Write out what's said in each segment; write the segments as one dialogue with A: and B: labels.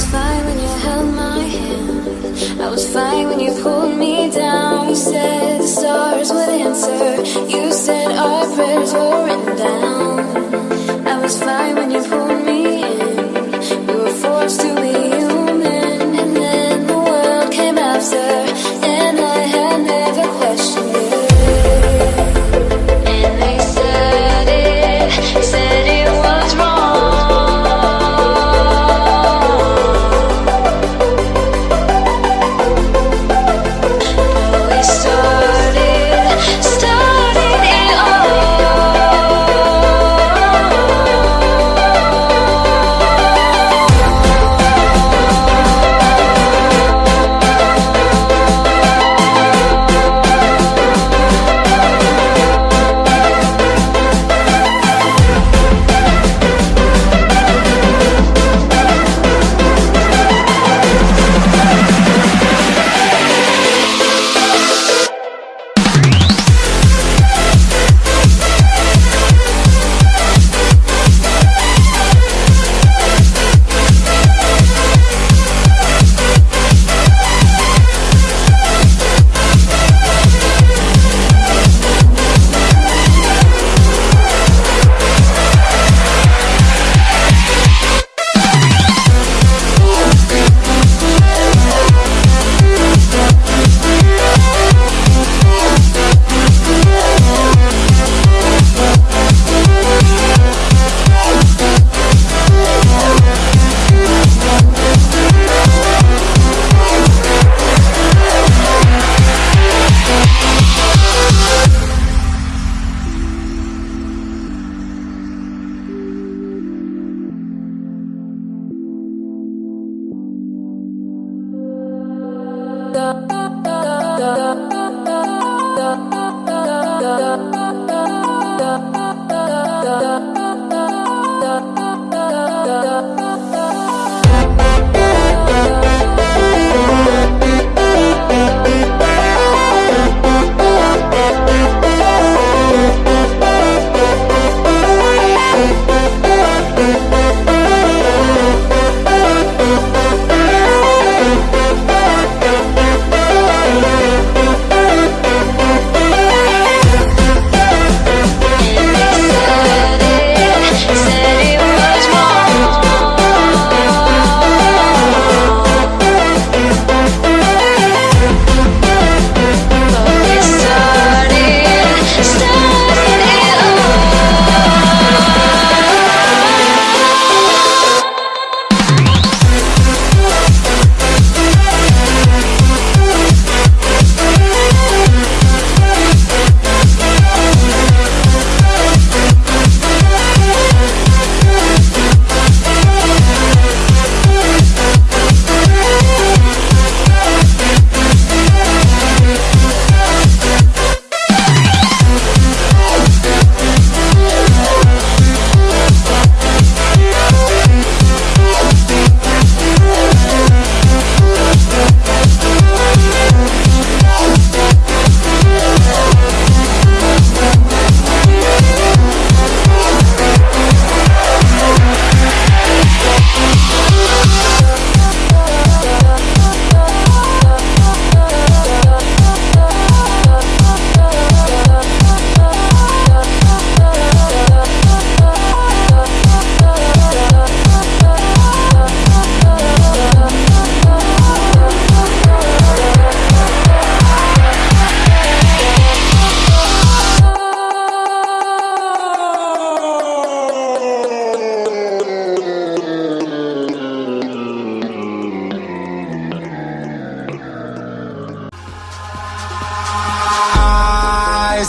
A: was fine when you held my hand. I was fine when you pulled me down. You said the stars would answer. You said our prayers da da da da da da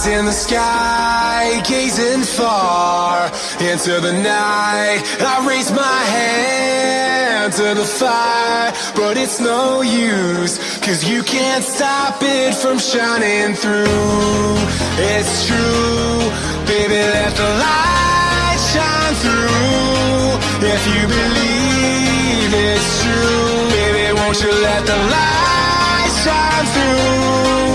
B: Eyes in the sky, gazing far into the night. I raise my hand to the fire, but it's no use, cause you can't stop it from shining through. It's true, baby, let the light shine through. If you believe it's true, baby, won't you let the light shine through?